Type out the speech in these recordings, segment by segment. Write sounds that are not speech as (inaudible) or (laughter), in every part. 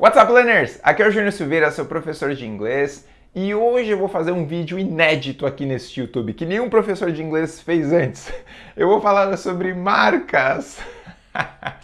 What's up, learners? Aqui é o Júnior Silveira, seu professor de inglês, e hoje eu vou fazer um vídeo inédito aqui nesse YouTube, que nenhum professor de inglês fez antes. Eu vou falar sobre marcas. (laughs)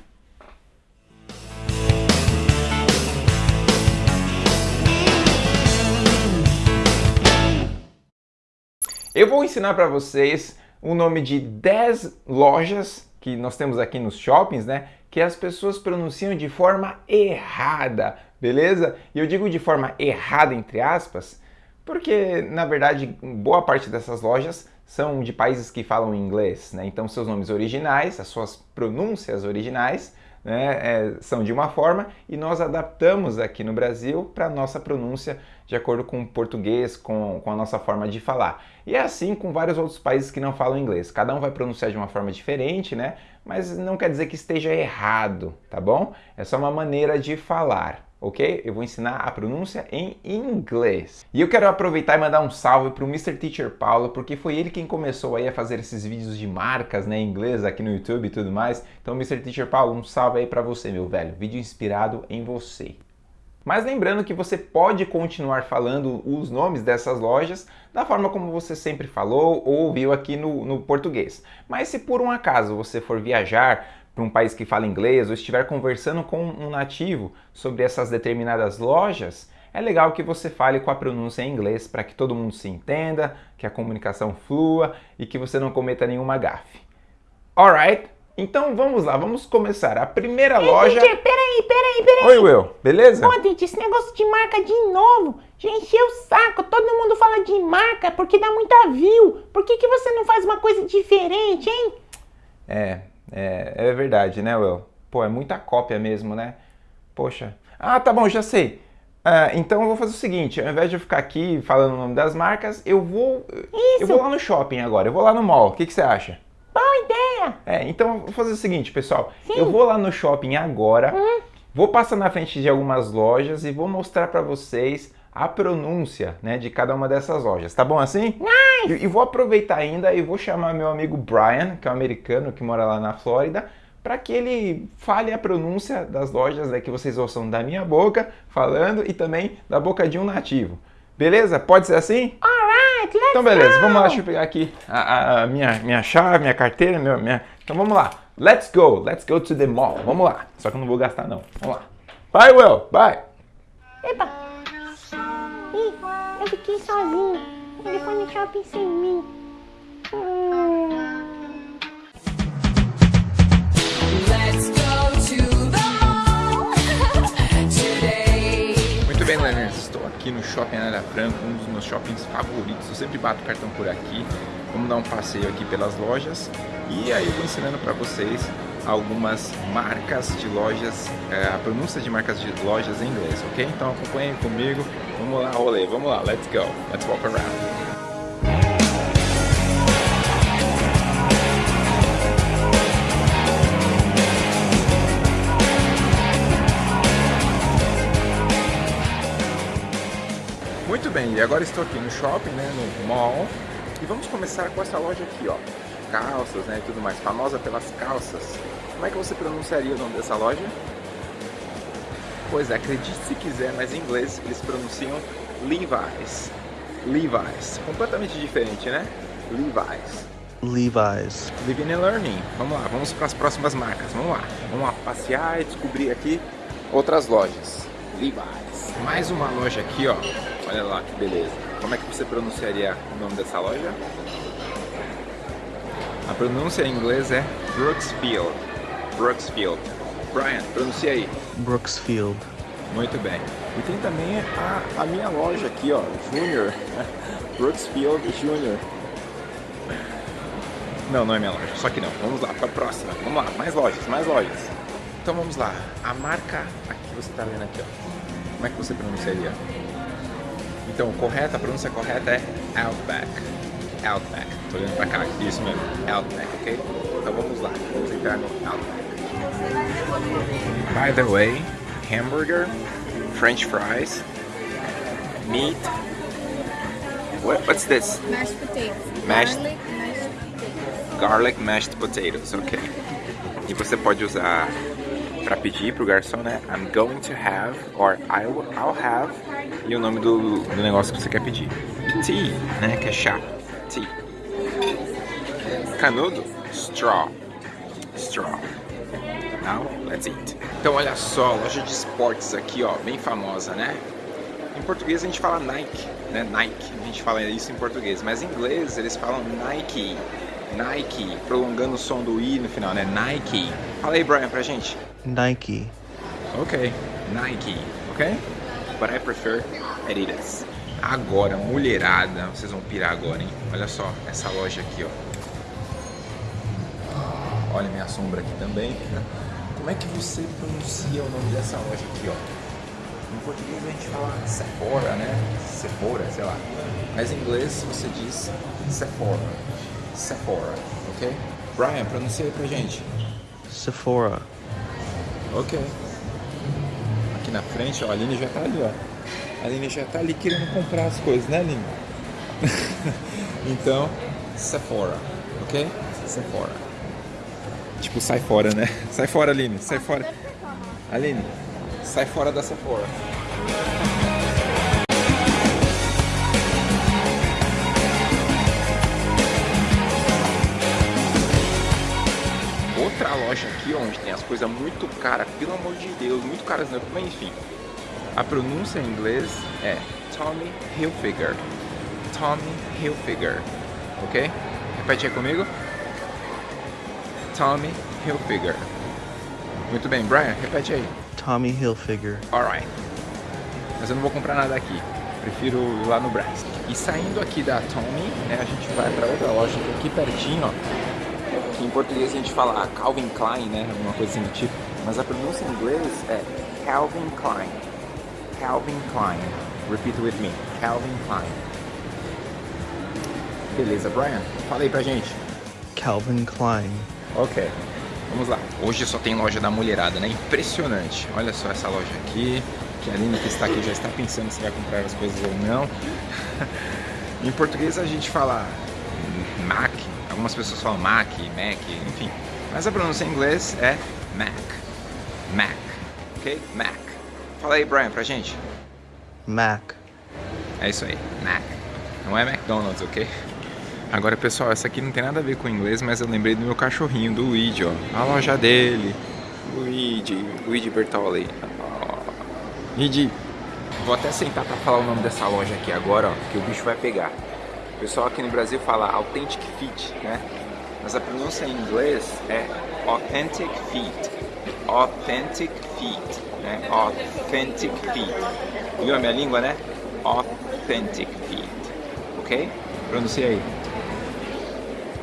Eu vou ensinar para vocês o nome de 10 lojas que nós temos aqui nos shoppings, né? Que as pessoas pronunciam de forma errada, beleza? E eu digo de forma errada, entre aspas, porque na verdade boa parte dessas lojas são de países que falam inglês, né? Então seus nomes originais, as suas pronúncias originais né, é, são de uma forma e nós adaptamos aqui no Brasil para nossa pronúncia de acordo com o português, com, com a nossa forma de falar. E é assim com vários outros países que não falam inglês. Cada um vai pronunciar de uma forma diferente, né? Mas não quer dizer que esteja errado, tá bom? É só uma maneira de falar ok? Eu vou ensinar a pronúncia em inglês. E eu quero aproveitar e mandar um salve para o Mr. Teacher Paulo, porque foi ele quem começou aí a fazer esses vídeos de marcas né, em inglês aqui no YouTube e tudo mais. Então, Mr. Teacher Paulo, um salve aí para você, meu velho. Vídeo inspirado em você. Mas lembrando que você pode continuar falando os nomes dessas lojas da forma como você sempre falou ou ouviu aqui no, no português. Mas se por um acaso você for viajar para um país que fala inglês ou estiver conversando com um nativo sobre essas determinadas lojas, é legal que você fale com a pronúncia em inglês para que todo mundo se entenda, que a comunicação flua e que você não cometa nenhuma gafe. Alright? Então vamos lá, vamos começar. A primeira Ei, loja... Teacher, peraí, peraí, peraí. Oi, Will. Beleza? Ô, gente, esse negócio de marca de novo, já encheu o saco. Todo mundo fala de marca porque dá muita view. Por que, que você não faz uma coisa diferente, hein? É, é, é verdade, né, Will? Pô, é muita cópia mesmo, né? Poxa. Ah, tá bom, já sei. Ah, então eu vou fazer o seguinte, ao invés de eu ficar aqui falando o nome das marcas, eu vou. Isso. Eu vou lá no shopping agora, eu vou lá no mall. O que, que você acha? Boa ideia. É, então vou fazer o seguinte, pessoal. Sim. Eu vou lá no shopping agora, Hum. vou passar na frente de algumas lojas e vou mostrar pra vocês a pronúncia né, de cada uma dessas lojas. Tá bom assim? Nice. E, e vou aproveitar ainda e vou chamar meu amigo Brian, que é um americano que mora lá na Flórida, para que ele fale a pronúncia das lojas né, que vocês ouçam da minha boca falando e também da boca de um nativo. Beleza? Pode ser assim? Alright, Então beleza, vamos lá, deixa eu pegar aqui a, a- minha, minha chave, minha carteira, meu, minha... Então vamos lá. Let's go, let's go to the mall. Vamos lá. Só que eu não vou gastar não. Vamos lá. Bye, Will. Bye. Epa. Ih, eu fiquei sozinho. Ele foi no shopping sem mim. Hum. Aqui no Shopping Anália Franco, um dos meus shoppings favoritos. Eu sempre bato cartão por aqui. Vamos dar um passeio aqui pelas lojas. E aí eu vou ensinando para vocês algumas marcas de lojas, é, a pronúncia de marcas de lojas em inglês, ok? Então acompanhem comigo. Vamos lá, rolê. Vamos lá. Let's go. Let's walk around. Muito bem, e agora estou aqui no shopping, né, no mall, e vamos começar com essa loja aqui, ó, calças, né, e tudo mais, famosa pelas calças. Como é que você pronunciaria o nome dessa loja? Pois é, acredite se quiser, mas em inglês eles pronunciam Levi's. Levi's, completamente diferente, né? Levi's. Levi's. Living and Learning. Vamos lá, vamos para as próximas marcas. Vamos lá. Vamos lá passear e descobrir aqui outras lojas. Levi's. Mais uma loja aqui, ó. Olha lá que beleza. Como é que você pronunciaria o nome dessa loja? A pronúncia em inglês é Brooksfield. Brooksfield. Brian, pronuncia aí. Brooksfield. Muito bem. E tem também a, a minha loja aqui, ó, Junior. (laughs) Brooksfield Junior. Não, não é minha loja, só que não. Vamos lá, para a próxima. Vamos lá, mais lojas, mais lojas. Então vamos lá. A marca aqui você está vendo aqui, ó. Como é que você pronunciaria? Então, correta, a pronúncia correta é Outback. Outback. Tô olhando pra cá, isso mesmo. Outback, ok? Então vamos lá, vamos entrar no Outback. By the way, hamburger, french fries, meat. What, what's this? Mashed potatoes. Mashed- Garlic mashed potatoes. Garlic mashed potatoes, ok. E você pode usar pra pedir pro garçom, né? I'm going to have, or I will, I'll have, e o nome do, do negócio que você quer pedir. Tea, né? Que é chá. Tea. Canudo, straw. Straw. Now, let's eat. Então, olha só, loja de esportes aqui, ó, bem famosa, né? Em português a gente fala Nike, né? Nike, a gente fala isso em português, mas em inglês eles falam Nike. Nike, prolongando o som do i no final, né? Nike. Fala aí, Brian, pra gente. Nike, Ok, Nike, ok? But I prefer Adidas. Agora, mulherada, vocês vão pirar agora, hein? Olha só, essa loja aqui, ó. Olha minha sombra aqui também. Como é que você pronuncia o nome dessa loja aqui, ó? Em português a gente fala Sephora, né? Sephora, sei lá. Mas em inglês você diz Sephora. Sephora, ok? Brian, pronuncia aí pra gente. Sephora, Ok. Aqui na frente, ó, a Aline já tá ali, ó. A Aline já tá ali querendo comprar as coisas, né, Aline? (laughs) então, Sephora, ok? Sephora. Tipo, sai fora, né? Sai fora, Aline, sai fora. Aline, sai fora da Sephora. Outra loja aqui onde tem as coisas muito caras, pelo amor de Deus, muito caras, né? Mas enfim, a pronúncia em inglês é Tommy Hilfiger. Tommy Hilfiger, ok? Repete aí comigo. Tommy Hilfiger. Muito bem, Brian, repete aí. Tommy Hilfiger, Alright. Mas eu não vou comprar nada aqui. Prefiro ir lá no Brás. E saindo aqui da Tommy, né, a gente vai para outra loja que é aqui pertinho, ó. Português a gente fala Calvin Klein, né? Alguma coisa assim do tipo. Mas a pronúncia em inglês é Calvin Klein. Calvin Klein. Repeat with me. Calvin Klein. Beleza, Brian? Fala aí pra gente. Calvin Klein, Ok, vamos lá. Hoje só tem loja da mulherada, né? Impressionante. Olha só essa loja aqui, que a Aline que está aqui já está pensando se vai comprar as coisas ou não. (laughs) em português a gente fala Mac, algumas pessoas falam Mac, Mac, enfim. Mas a pronúncia em inglês é Mac. Mac, ok? Mac. Fala aí, Brian, pra gente. Mac, É isso aí, Mac. Não é McDonald's, ok? Agora, pessoal, essa aqui não tem nada a ver com inglês, mas eu lembrei do meu cachorrinho, do Luigi, ó. A loja dele. Luigi, Luigi Bertoli. Luigi, vou até sentar pra falar o nome dessa loja aqui agora, ó, que o bicho vai pegar. O pessoal aqui no Brasil fala Authentic Fit, né? Mas a pronúncia em inglês é Authentic Feet. Authentic Feet, né? Authentic Feet. Viu a minha língua, né? Authentic Feet. Ok? Pronuncia aí.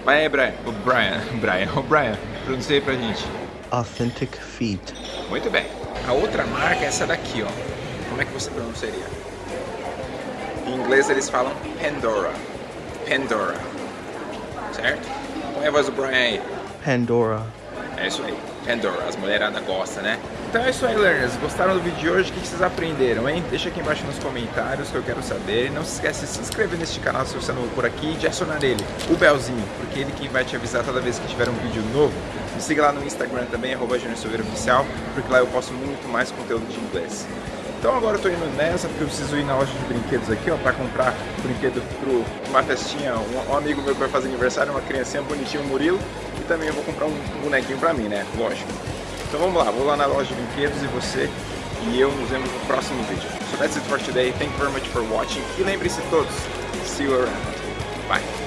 Vai aí, Brian. O Brian. (laughs) Brian. O Brian. Pronuncia aí pra gente. Authentic Feet, Muito bem. A outra marca é essa daqui, ó. Como é que você pronunciaria? Em inglês eles falam Pandora. Pandora. Certo? Põe a voz do Brian aí. Pandora, É isso aí. Pandora, as mulheradas gostam, né? Então é isso aí, learners. Gostaram do vídeo de hoje? O que vocês aprenderam, hein? Deixa aqui embaixo nos comentários que eu quero saber. Não se esquece de se inscrever neste canal se você é novo por aqui e de acionar nele, o belzinho, porque ele quem vai te avisar toda vez que tiver um vídeo novo. Me siga lá no Instagram também, arroba Oficial, porque lá eu posto muito mais conteúdo de inglês. Então agora eu tô indo nessa porque eu preciso ir na loja de brinquedos aqui, ó, pra comprar brinquedo pro uma festinha. Um, um amigo meu que vai fazer aniversário, uma criancinha bonitinha, o Murilo, e também eu vou comprar um bonequinho pra mim, né? Lógico. Então vamos lá, vou lá na loja de brinquedos e você e eu nos vemos no próximo vídeo. So that's it for today. Thank you very much for watching. E lembre-se todos, see you around. Bye.